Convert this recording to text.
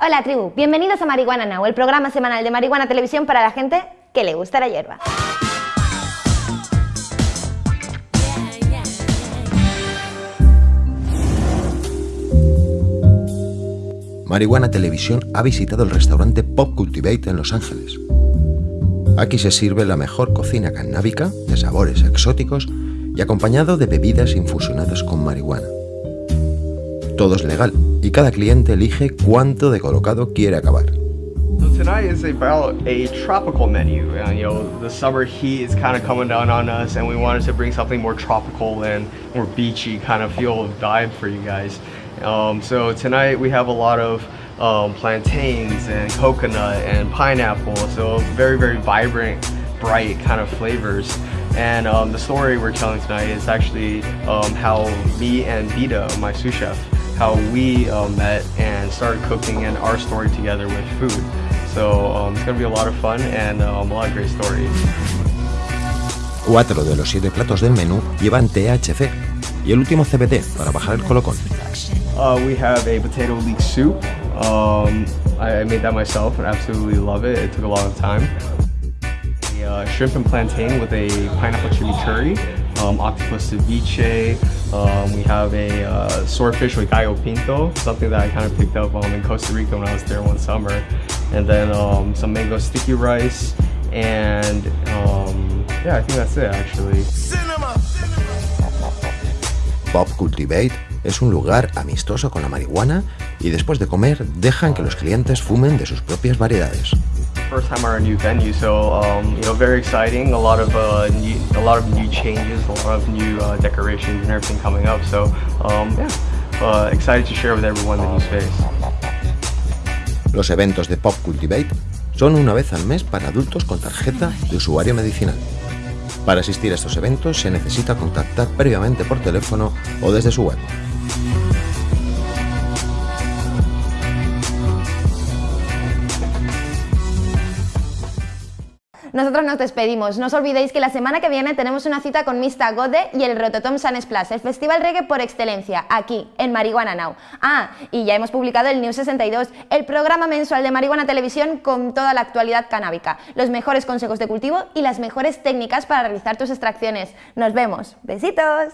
Hola tribu, bienvenidos a Marihuana Now, el programa semanal de Marihuana Televisión para la gente que le gusta la hierba. Marihuana Televisión ha visitado el restaurante Pop Cultivate en Los Ángeles. Aquí se sirve la mejor cocina canábica, de sabores exóticos y acompañado de bebidas infusionadas con marihuana. Todo es legal y cada cliente elige cuánto de colocado quiere acabar. So tonight is about a tropical menu. Uh, you know, the summer heat is kind of coming down on us, and we wanted to bring something more tropical and more beachy kind of feel vibe for you guys. Um, so tonight we have a lot of um, plantains and coconut and pineapple. So very very vibrant, bright kind of flavors. And um, the story we're telling tonight is actually um, how me and Vita, my sous chef, how we uh, met and started cooking and our story together with food. So um, it's gonna be a lot of fun and um, a lot of great stories. Cuatro de los siete platos del menú llevan THC y el último CBD para bajar el colocón. Uh, we have a potato leek soup. Um, I I made that myself and absolutely love it. It took a lot of time. A uh, shrimp and plantain with a pineapple chimichurri, um, octopus ceviche. Um, we have a uh, swordfish with gallo pinto, something that I kind of picked up um, in Costa Rica when I was there one summer. And then um, some mango sticky rice. And um, yeah, I think that's it actually. Pop Cultivate es un lugar amistoso con la marihuana y después de comer dejan que los clientes fumen de sus propias variedades. First time our new venue, so um, you know, very exciting. A lot of uh, new, a lot of new changes, a lot of new uh, decorations and everything coming up. So um, yeah, uh, excited to share with everyone the new space. Los eventos de Pop Cultivate son una vez al mes para adultos con tarjeta de usuario medicinal. Para asistir a estos eventos se necesita contactar previamente por teléfono o desde su web. Nosotros nos despedimos. No os olvidéis que la semana que viene tenemos una cita con Mista Gode y el Rototom San Splash, el festival reggae por excelencia, aquí, en Marihuana Now. Ah, y ya hemos publicado el News 62, el programa mensual de Marihuana Televisión con toda la actualidad canábica, los mejores consejos de cultivo y las mejores técnicas para realizar tus extracciones. Nos vemos. Besitos.